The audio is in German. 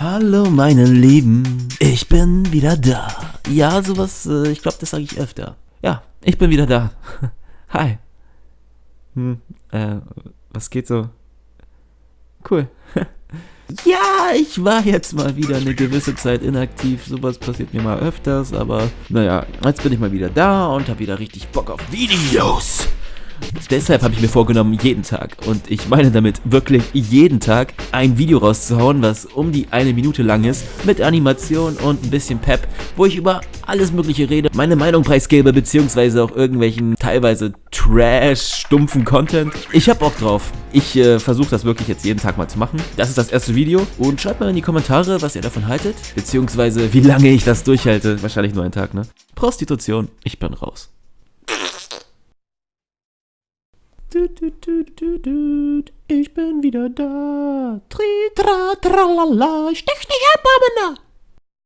Hallo meine Lieben, ich bin wieder da. Ja, sowas, äh, ich glaube, das sage ich öfter. Ja, ich bin wieder da. Hi. Hm, äh, was geht so? Cool. Ja, ich war jetzt mal wieder eine gewisse Zeit inaktiv. Sowas passiert mir mal öfters, aber naja, jetzt bin ich mal wieder da und habe wieder richtig Bock auf Videos. Deshalb habe ich mir vorgenommen, jeden Tag, und ich meine damit wirklich jeden Tag, ein Video rauszuhauen, was um die eine Minute lang ist, mit Animation und ein bisschen Pep, wo ich über alles mögliche rede, meine Meinung preisgebe, beziehungsweise auch irgendwelchen teilweise Trash, stumpfen Content. Ich habe Bock drauf. Ich äh, versuche das wirklich jetzt jeden Tag mal zu machen. Das ist das erste Video und schreibt mal in die Kommentare, was ihr davon haltet, beziehungsweise wie lange ich das durchhalte. Wahrscheinlich nur einen Tag, ne? Prostitution, ich bin raus. Ich bin wieder da. Tri, tra, tralala. Stech dich ab, Abena.